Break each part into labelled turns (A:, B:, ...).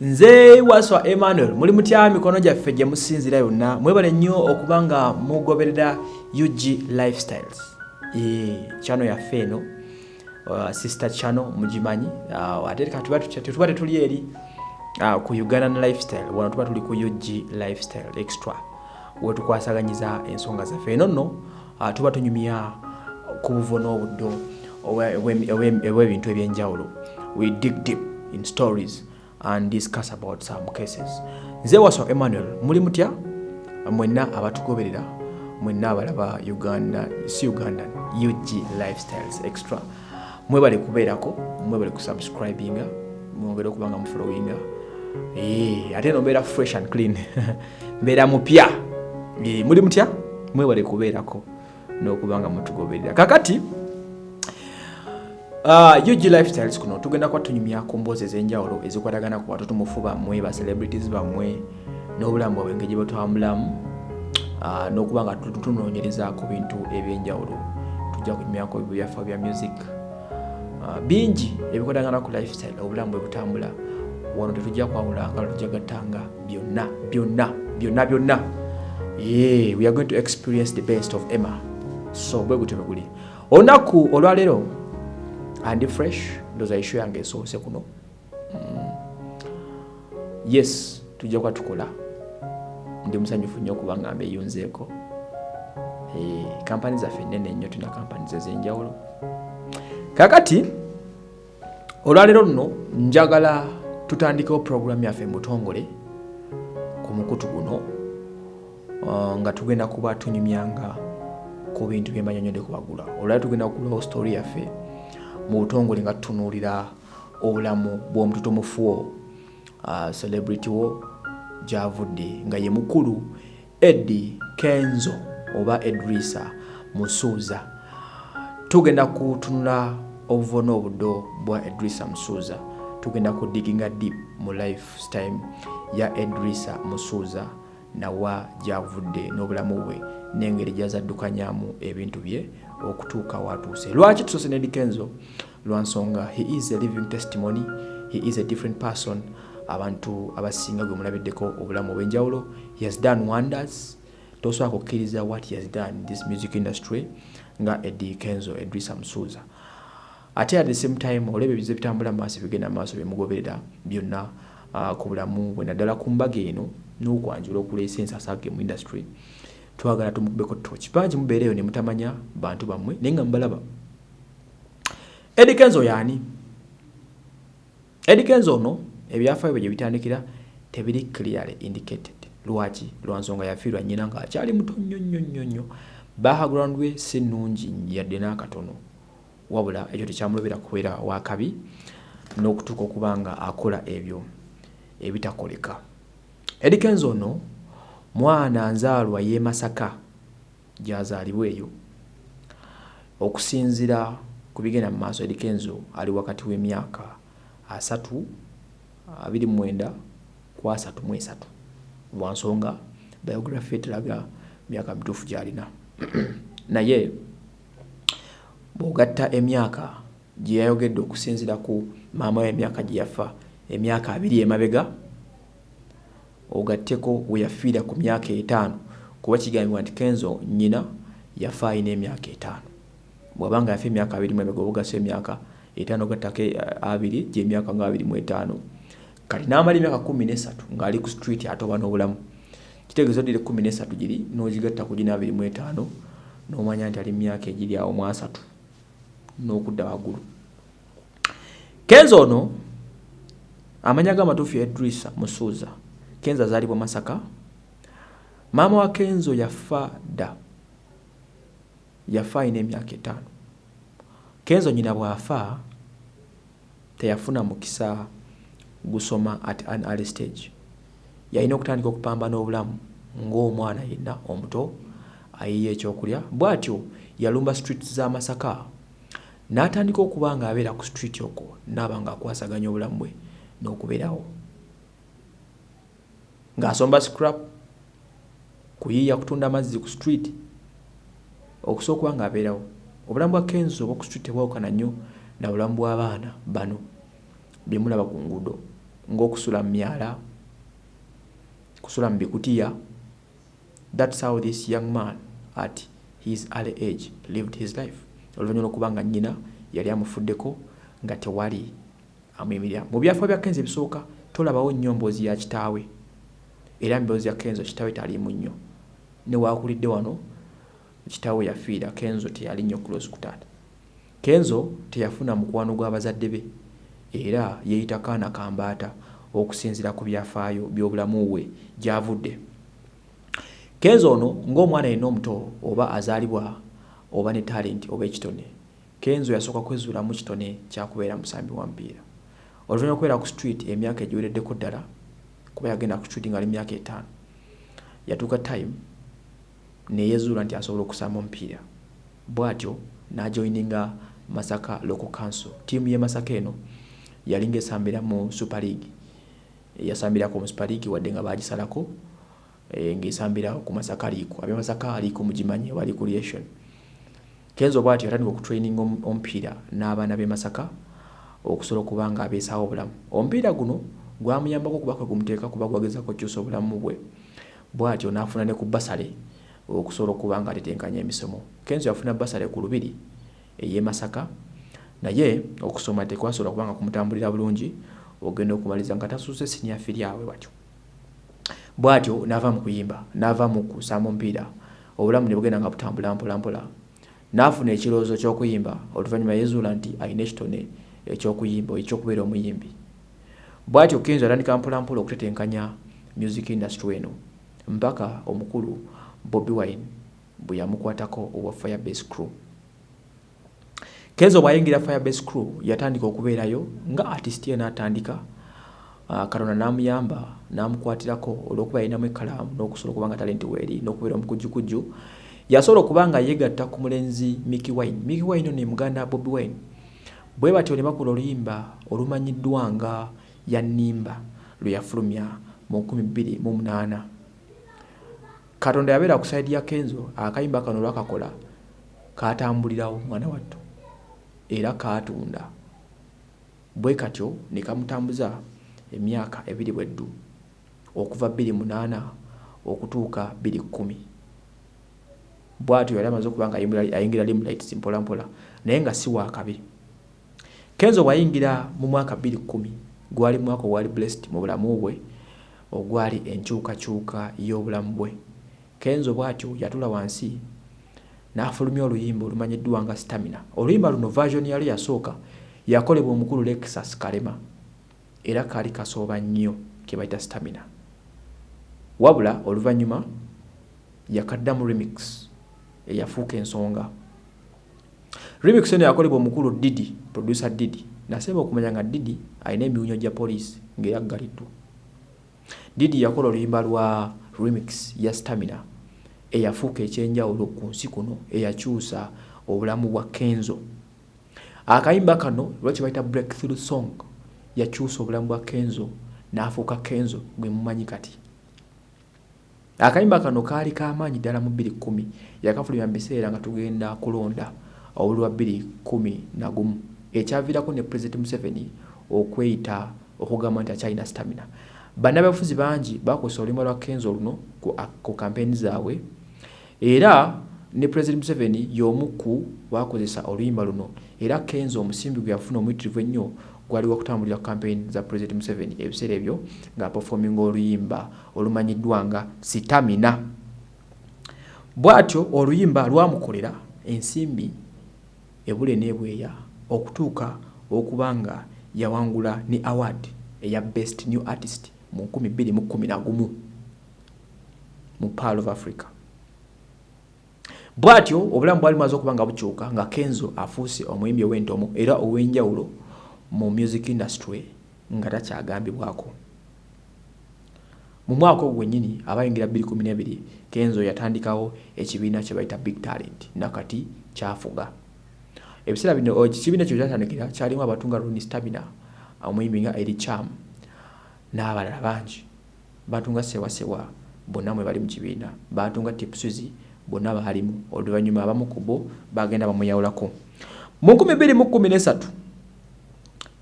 A: nze waswa emmanuel muli mutya? Mikono gyaffe gye musinzira yonna. Mwebale nnyo okuba nga mugoberera ug lifestyles. Kyano yaffe eno uh, sister chano mugimanyi. Uh, ate tetuba tetuli eri uh, ku ugandan lifestyle. Wano tuba tuli ku ug lifestyle extra. Wetukwasaganyiza ensonga zaffe eno nno uh, tuba tunyumya ku buvo n'obuddo obwebintu ebyenjawulo. We dig deep in stories and discuss about some cases. Nze waswa emmanuel muli mutya? Mwenna abatugoberera mwenna abalaba uganda si uganda ug lifestyles extra. Mwebale kubeerako mwebale kusubscribinga mwongere okuba nga mufollowinga Eh, ate no mbeera fresh and clean. Mbeera mupya. Muli mutya? Mwebale kubeerako n'okuba nga mutugoberera. Kakati UG lifestyles kuno tugenda kuba tunyumya ku mboozi ez'enjawulo ezikwatagana ku batoto mufu bammwe ba celebrities bammwe n'obulamu bwabwe engeri gye batambulamu uh, n'okuba nga tunoonyereza ku bintu ebyenjawulo. Tujja kunyumyako ebyafa bya music. Uh, bingi ebikwatagana ku lifestyle obulamu bwe butambula wano tetujja kwawulanga tujja gattanga byonna byonna byonna byonna. Yeah, we are going to experience the best of emma. So bwe gutyo bwe guli. Olunaku olwaleero andi fresh ndoza isho yange esoose kuno. Mm. yes tujja kuba tukola. Ndi musanyufu nnyo okuba nga mbeyunzeeko kampani zaffe nene nnyo tulina kampani zezenjawulo kakati olwaleero luno njagala tutandikewo puroguramu yaffe mubutongole ku mukutu guno uh, nga tugenda kuba tunyumyanga ku bintu byembanyonyode kubagula olwaleero tugenda kugulawo story yaffe mu butongole nga tutunuulira obulamu bw'omututumufuwo uh, celebrity wo gyavudde nga ye mukulu edi kenzo oba edrisa musuuza. Tugenda kutunula obuvo n'obuddo bwa edrisa musuuza. Tugenda kudiginga deep mu lifetime ya edrisa musuuza nawa gyavudde n'obulamu bwe n'engeri gyazaddukanyamu ebintu bye okutuuka watuuse. Lwaki tusoose ne dikenzo? Lwansonga he is a living testimony he is a different person. Abantu abasinga gwe mulabiddeko obulamu obw'enjawulo he has done wonders. Tosobola kukkiriza what he has done in this music industry nga edi kenzo edrisa musuuza ate at the same time olaba ebizibu bitambula maaso bigenda maaso byemugoberera byonna uh, ku bulamu bwe naddala ku mbaga eno n'okwanjula okuleesa ensasage mu industry. Twagala tumukubeko toki bangi mubeereyo ne mutamanya bantu bammwe naye nga mubalaba. Edikenzo yaani edikenzo ono ebyafaayo bye gye bitandikira tebiri clearly indicated. Lwaki? Lwansonga yafiirwa nnyina ng'akyali muto nnyo nnyo nnyo nnyo. Background we si nnungi yadde n'akatono. Wabula ekyo tekyamulobera kubeera wakabi n'okutuuka okuba nga akola ebyo ebitakoleka edikenzo ono mwana nzaalwa y'e masaka gyazaalibwa eyo. Okusinzira ku bigenda mu maaso edikenzo ali wakati w'emyaka asatu abiri mwenda ku asatu mu esatu. Lwansonga biography eteraga myaka mituufu gy'alina. Naye bw'ogatta emyaka gye yayogedde okusinzira ku maama we emyaka gye yafa emyaka abiri emabega ogatteko we yafiira ku myaka etaano kuba kigambibwa nti kenzo nnyina yafa alina emyaka etaano bw'abanga yafa emyaka abiri mu emabega obugasa emyaka etaano gattako abiri gyemyaka nga abiri mu etaano. Kati n'amala emyaka kumi nesatu ng'ali ku street atoba n'obulamu kitegeeza oddire kumi nesatu giri n'ogigatta ku gina abiri mu etaano n'omanya nti ali myaka egiri awo mu asatu n'okudda waggulu. Kenzo ono amanya g'amatuufu ya edrisa musuuza kenzo azaalibwa masaka. Maama wa kenzo yafa dda. Yafa alina emyaka etaano. Kenzo nyina bw'afa teyafuna mukisa gusoma at an early stage. Yalina okutandika okupambana obulamu ng'omwana yenna omuto ayiye ekyokulya. Bw'atyo yalumba street z'amasaka n'atandika okuba nga abeera ku street okwo naaba nga akwasaganya obulamu bwe n'okubeerawo ng'asomba scrap kuyiiya kutunda amazzi ku street okusobola okuba nga abeerawo obulamu bwa kenzo obwa ku street tebwawukana nnyo na bulamu bw'abaana bano bye mulaba ku nguudo ng'okusula mu myala kusula mu bikutiya. Thats how this young man at his early age lived his life. Oluvannyuma lwokuba nga nnyina yali amufuddeko nga tewali amuyimirira mu byafa bya kenzo ebisooka tolabawo nnyo mboozi ya kitaawe era mboozi ya kenzo kitaawe taliimu nnyo. Newakulidde wano kitaawe yafiira kenzo teyali nnyo kulosi ku taata kenzo teyafuna mukwano gw'abazadde be era yeeyita kaana kambaata okusinziira ku byafaayo by'obulamu bwe gy'avudde. Kenzo ono ng'omwana yenna omuto oba azaalibwa oba ne talenti oba ekitone kenzo yasooka kwezuulamu kitone kyakubeera musambi wa mpiira oluvannyuma okubeera ku street emyaka egiwereddeko ddala kuba yagenda ku nga ali myaka etaano. Yatuuka time neyezuula nti asobola okusamba omupiira. Bw'atyo n'ajoyininga masaka local council. Tiimu ye masaka eno yalinga esambira mu super league. Yasambirako mu super league wadde nga bagisalako e, ng'esambira ku masaka liiku abyamasaka aliiku mugimanyi oba recreation kenzo bw'atyo yatandika okutraininga omupiira n'abaana b'e masaka okusobola okuba nga abeesaawo obulamu. Omupiira guno gwamuyambako okuba kwe gumuteeka kuba gwagezako okukyusa obulamu bwe. Bw'atyo n'afuna ne ku basale okusobola okuba nga atetenkanya emisomo. Kenzo yafuna basale ku lubiri ey'e masaka naye okusoma tekwasobola kubanga kumutambulira bulungi ogenda okumaliriza nga tasuuse sinia firyawe watyo bw'atyo n'ava mu kuyimba n'ava mu kusamba omupiira. Obulamu ne bugenda nga butambula mpolampola. N'afuna ekirowoozo ky'okuyimba oluvannyuma yezuula nti alina ekitone ekyokuyimba ekyokubeera omuyimbi bw'atyo kenzo atandika mpolampola okutetenkanya music industry eno mpaka omukulu bobi wine bwe yamukwatako owa firebase crew. Kenzo bw'ayingira firebase crew yatandika okubeerayo nga artist ye n'atandika uh, katonda n'amuyamba n'amukwatirako olw'okuba yalinamu ekkalaamu n'okusobola okuba nga talenti weeri n'okubeera omukujjukujju yasobola okuba nga yeegatta ku mulenzi miki wine. Miki wine ono muganda bobi wine. Bwe batyo ne bakola oluyimba olumanyiddwa nga yannimba lwe yafulumya mu 2008 katonda yabeera ku saidi ya kenzo akayimba kano lwakakola katambulirawo mwana watto era kaatunda. Bwe katyo ne kamutambuza emyaka ebiri bweddu okuva 28 okutuuka 210 bw'atyo yali amaze okuba nga ayingira limlights mpolampola naye nga si waakabi kenzo bw'ayingira mu mwaka 210 gwali mwaka ogwali blessed mu bulamu bwe ogwali enkyukakyuka y'obulamu bwe. Kenzo bw'atyo yatula wansi n'afulumya oluyimba olumanyiddwa nga stamina. Oluyimba luno version yali yasooka yakolebwa omukulu lexus kalema. Era kaali kasooba nnyo ke bayita stamina. Wabula oluvannyuma yakaddamu remix eyafuuka ensonga. Remix eno yakolebwa omukulu didi producer didi nasemba okumanya nga didi alina emiwunyo gya poliisi ng'eyaggaliddwa didi yakola oluyimba lwa remix ya stamina eyafuuka ekyenjawulo ku nsi kuno eyakyusa obulamu bwa kenzo. Akayimba kano lwaki bayita breakthrough song yakyusa obulamu bwa kenzo n'afuuka kenzo gwe mumanyi kati. Akayimba kano kaali kamaanyi ddala mu 210 yakafulumya mu biseera nga tugenda kulonda obuli wa 211 ekyaviirako ne president museveni okweyita okugamba nti akyalina stamina. Bannabyabufuzi bangi bakozesa oluyimba lwa kenzo luno ku kampeeni zaabwe. Era ne president museveni y'omu ku bakozesa oluyimba luno. Era kenzo omusimbi gwe yafuna omuyitirivu ennyo gwaliwo okutambulira campaign za president museveni. Ebiseera ebyo ng'aperforminga oluyimba olumanyiddwa nga sitamina bw'atyo oluyimba lwamukolera ensimbi ebule n'ebweya okutuuka okuba nga yawangula ne award eya best new artist mu 2011 mu pearl of africa. Bw'atyo obulamu bwali bumaze okuba nga bukyuka nga kenzo afuuse omuyimbi ow'entomo era ow'enjawulo mu music industry nga takyagambibwako. Mu mwaka ogwo gwennyini abayingira 2012 kenzo yatandikawo ekibiina kye bayita big talent nakati kyafuga ebiseera bino ekibiina kyo kyatandikira kyalimu abatunga roni stamina omuyimbi nga eri cham n'abalala bangi. Batunga sewasewa bonna mwe bali mu kibiina. Batunga tipsuzi bonna baalimu. Oluvannyuma abamu ku bo bagenda bamuyawulako. Mu 2013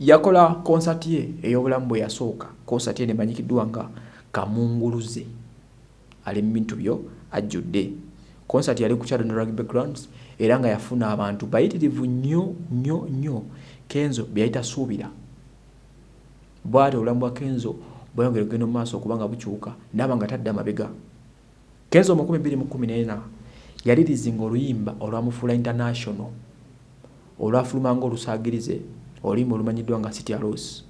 A: yakola konsati ye ey'obulamu bwe yasooka. Konsati ye nemanyikiddwa nga kamunguluze. Ali mu bintu byo ajjudde. Konsati yali ku chadon rugby grounds era nga yafuna abantu bayitirivu nnyo nnyo nnyo. Kenzo byeyayita suubira. Bwati obulamu bwa kenzo bweyongera okugenda mu maaso okuba nga bukyuka naaba nga tadde amabega kenzo mu 214 yalirizinga oluyimba olwamufuula international olwafulumanga olusaagirize oluyimba olumanyiddwa nga city alos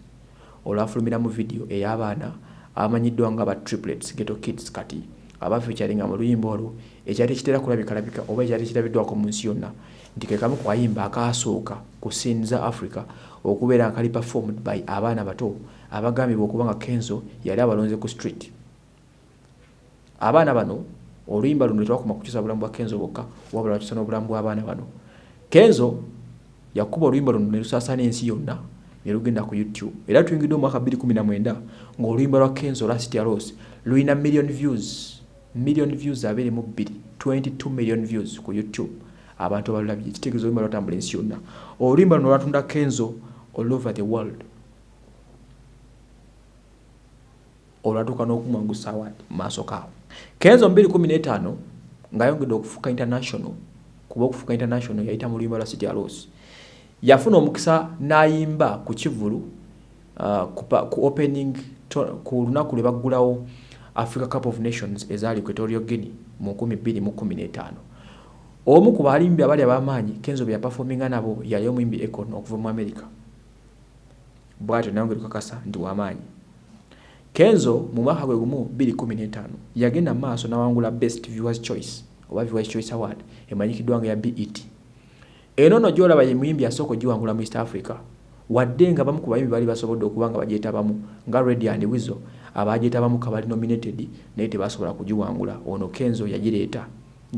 A: olwafulumira mu vidiyo ey'abaana abamanyiddwa nga ba triplets geto kids kati abafeekyalinga mu luyimba olwo ekyali tekitera kulabikalabika oba ekyali tekirabiddwako mu nsi yonna nti kekamu ku kayimba akaasooka ku sini za africa okubeera nga kali performed by abaana bato abagambibwa okuba nga kenzo yali abalonze ku street. Abaana bano oluyimba luno tetwakoma kukyusa bulamu bwa kenzo bwokka wabula wakyusa n'obulamu bw'abaana bano. Kenzo yakuba oluyimba luno ne lusaasaana ensi yonna ne lugenda ku youtube. Era tuyingidde mu mwaka 2019 ng'oluyimba lwa kenzo lwa city aros lulina million views million views abiri mu bbiri 22 million views ku youtube. Abantu abalulabye kitegeeza oluyimba lwatambula ensi yonna. Oluyimba luno lwatunda kenzo all over the world. Olwatuuka n'okumwangusa award mu maaso kaawo. Kenzo 215 ng'ayongedde okufuuka international kuba okufuuka international yayita mu luyimba lwa city alos yafuna omukisa n'ayimba ku kivulu uh, ku opening ku lunaku lwe baggulawo africa cup of nations ezaali ku etorio guinea mu 2015 omu ku balimbi abali ab'amaanyi kenzo bye yapafominga nabo yali omuyimbi econ okuva mu america. Bwatyo naye ngeri kakasa nti wamaanyi kenzo mu mwaka gwe gumu 2015 yagenda mu maaso n'awangula best viewers choice oba viewers choice award emanyikiddwa nga ya bet eno no gyolaba ye muyimbi asooka ogiwangula mu east africa wadde nga bamu ku bayimbi bali basobodde okuba nga bagyetabamu nga redi and wizo abagyetabamu kabali nominated naye tebasobola kugiwangula. Ono kenzo yagireeta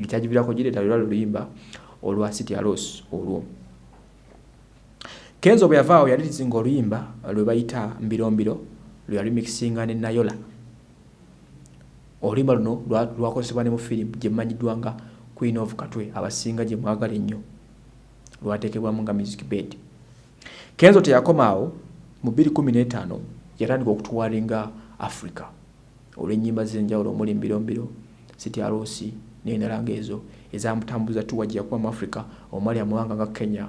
A: kyagivirako gireeta lwera luluyimba olwa city alos olwo. Kenzo bwe yavaawo yalirizinga oluyimba lwe bayita mbirombiro lwe yalimikisinga ne nayola. Oluyimba luno lwakozesebwa ne mu firimu gye mmanyiddwa nga queen of katwe abasinga gye mwagala ennyo. Lwateekebwamu nga music bed kenzo teyakomaawo mu 215 yatandika okutuwalinga africa. Olw'ennyimba z'enjawulo omuli mbirombiro city arosi n'enalanga ezo ezamutambuza tuwa gye yakuba mu africa omwali amawanga nga kenya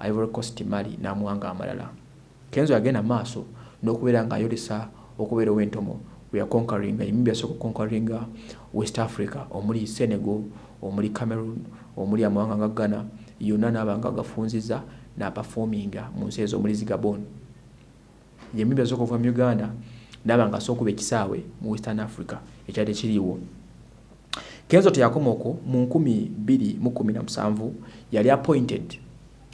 A: ivory coast mali n'amawanga amalala. Kenzo yagenda maaso n'okubeera ng'ayolesa okubeera ow'entomo we yakonkaringa emimbi yasooka okonkaringa west africa omuli senegal omuli cameroon omuli amawanga nga ghana yonna n'abanga gafunziza n'apafominga mu nsi ezo omuli zigabon yemimbi yasooka okuva mu uganda n'aba nga asooka okuba ekisaawe mu western africa ekyali ekiriiwo. Kenzo teyakoma okwo mu 2017 yali appointed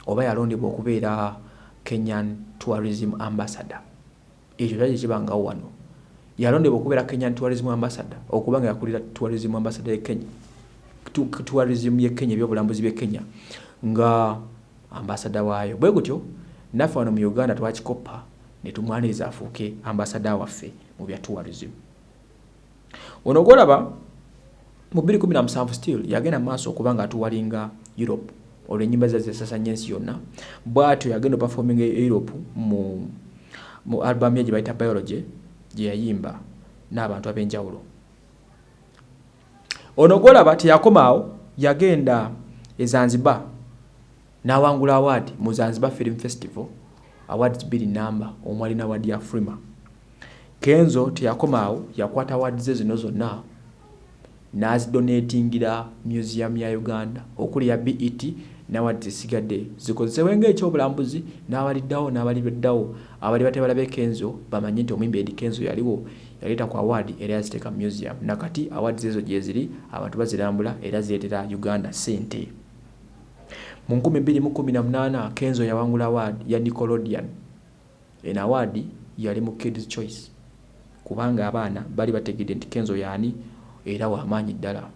A: oba yalondebwa okubeera kenyan tourism ambassador. Ekyo kyali kibangawo wano. Yalondebwa okubeera kenyan tourism ambassador okuba nga yakulira tourism ambassador ye kenya tourism ye kenya ebyobulambuzi bye kenya nga ambasada waayo. Bwe gutyo naffe wano mu uganda twakikoppa ne tumwaniriza afuuke ambasada waffe mu bya tourism. Ono gwolaba mu 2017 still yagenda maaso okuba nga atuwalinga europe olw'ennyimba za zesasanya ensi yonna bw'atyo yagenda opafominga e europe mu, mu albamu ye gye bayita biology gye yayimba n'abantu ab'enjawulo. Ono gwolaba teyakomaawo yagenda e zanzibar n'awangula award mu zanzibar film festival awards bbiri namba omwali n'award ya frima kenzo teyakomaawo yakwata award ze zino zonna n'azidonatingira museum ya uganda okuli ya bet n'award zisigadde zikozesebwe ng'ekyobulambuzi n'abaliddawo n'abalibeddawo abali batebala be kenzo bamanye nti omwimbi edi kenzo yaliwo yaleeta ku award era yaziteeka museum. Nakati award ezo gye ziri abantu bazirambula era zireetera uganda sente mu 2018 kenzo yawangula award ya nicolodian eno award yali mu kids choice. Kubanga abaana bali bategedde nti kenzo yaani era wamaanyi ddala.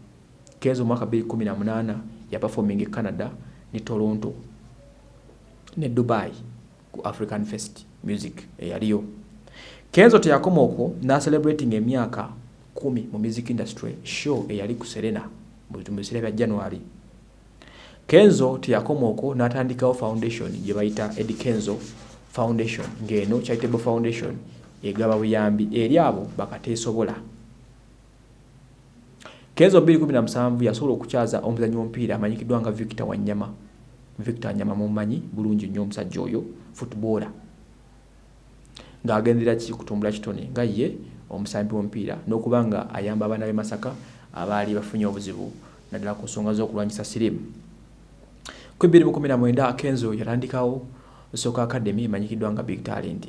A: Kenzo mwaka 2018 yaperforming e canada ne toronto ne dubai ku african fest music eyaliyo. Kenzo teyakoma okwo n'celebrating emyaka 10 mu music industry show eyali ku serena mu biseera bya january kenzo teyakoma okwo n'atandikawo foundation gye bayita ed kenzo foundation ng'eno charitable foundation egaba buyambi eri abo bakateesobola. Kenzo 217 yasobola okukyaza omuzanyi w'omupiira amanyikiddwa nga victor wanyama. Victor wanyama mumanyi bulungi nnyo omusajja oyo footballer. Ng'agendera ki kutumbula kitone? Nga ye omusambi w'omupiira n'okuba nga ayamba abaana b'e masaka abaali bafunye obuzibu naddala ku nsonga z'okulwanyisa sirimu ku 2019 kenzo yatandikawo soka academy emanyikiddwa nga big talent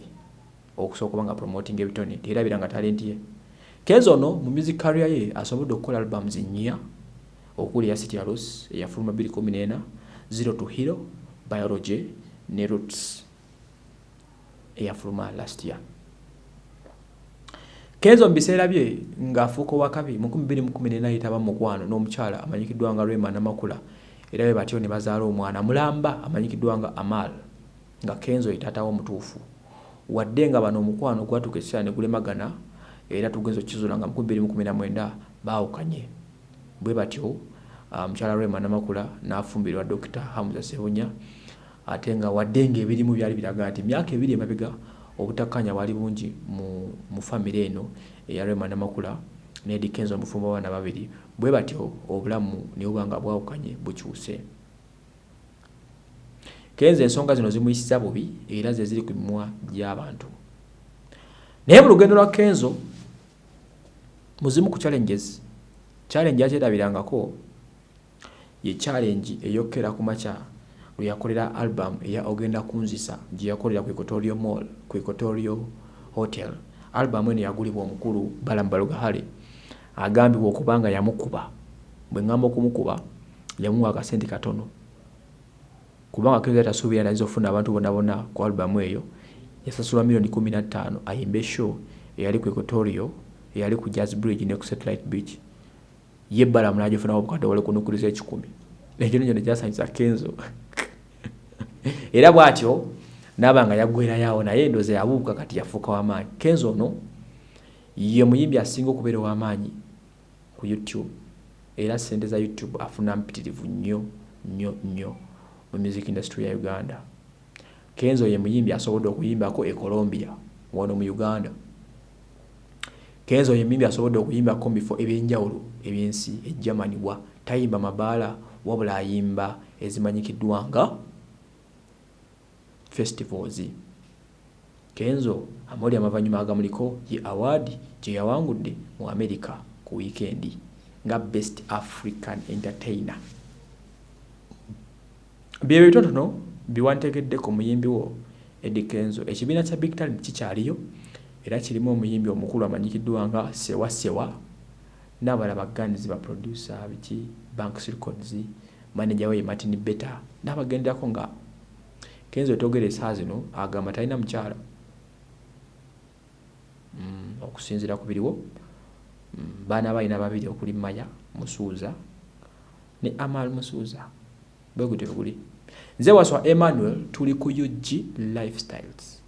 A: okusooka oba nga promoting ebitone teyerabira nga talenti ye. Kenzo ono mu music career ye asobodde okukola albums nnya okuli eya city alos eyafuluma 214 zero to hero biology ne roots eyafuluma last year. Kenzo mu biseera bye ng'afuuka owakabi mu 2014 ayitaba mukwano n'omukyala amanyikiddwa nga rema namakula era be batyo ne bazaala omwana mulamba amanyikiddwa nga amal nga kenzo yetaatawo omutuufu wadde nga bano omukwano gwatuuka ekiseera ne gulemagana era tugenza okizula nga 2019 baawukanye. Bwe batyo omukyala uh, rema namakula n'afumbirwa dokita hamuza sebunya ate nga wadde ng'ebirimu byali biraga nti emyaka ebiri emabega obutakkanya bwali bungi mu famire eno eya rema namakula nedi kenzo omufumba abaana babiri bwe batyo obulamu nibuba nga bwawukanye bukyuse. Kenzo ensonga zino zimuyisiza bubi era ze ziri ku mimwa gy'abantu. Naye mu lugendo lwa kenzo muzimu ku challenges challenge akyerabirangako ye challenge eyokera ku makya lwe yakolera album eya ogenda kunzisa gye yakolera ku equatorio mall ku equatorio hotel. Album eno yagulibwa omukulu balambalugahale agambibwa okuba nga yamukuba. Bwe ŋŋamba okumukuba yamuwa akasente katono. Kubanga keza tasuubira nayiza okufuna abantu bonna bonna ku albamu eyo yasasula miliyoni kumi na ttaano ayimbe show eyali ku equatorio eyali ku jazz bridge ne ku satellite beach. Ye ebbalamu nagifunawo obukadde wale kunukuriza ekikumi. Ekyo nekyo nekyasanyusa kenzo. Era bw'atyo naaba nga yaggwerayoawo naye endooza yabuuka kati yafuuka w'amaanyi. Kenzo ono ye muyimbi asinga okubeera ow'amaanyi ku youtube. Era sente za youtube afuna mpitirivu nnyo nnyo nnyo mu music industry ya uganda. Kenzo ye muyimbi asobodde okuyimbako e colombia wano mu uganda. Kenzo ye muyimbi asobodde okuyimbako mu bifo ebyenjawulo ebyensi e germany wa tayimba mabaala wabula ayimba ezimanyikiddwa nga festivals. Kenzo amawuli amavanyuma agamuliko ye award gye yawangudde mu america ku wiikendi nga best african entertainer. Byebyo bitotono biwantegedde ku muyimbi wo edi kenzo. Ekibiina kya big talent kikyaliyo era kirimu omuyimbi omukulu amanyikiddwa nga sewa sewa n'abala baganizi baproducer biki? Banks records manager we martin better n'abagenderako nga kenzo etogera esaa zino agamba talina mukyala. Mm, okusinziira ku biriwo baana balina babiri okuli maya musuuza ne amal musuuza. Bwe gutyo bwe guli. Nze waswa emmanuel tuli ku ug lifestyles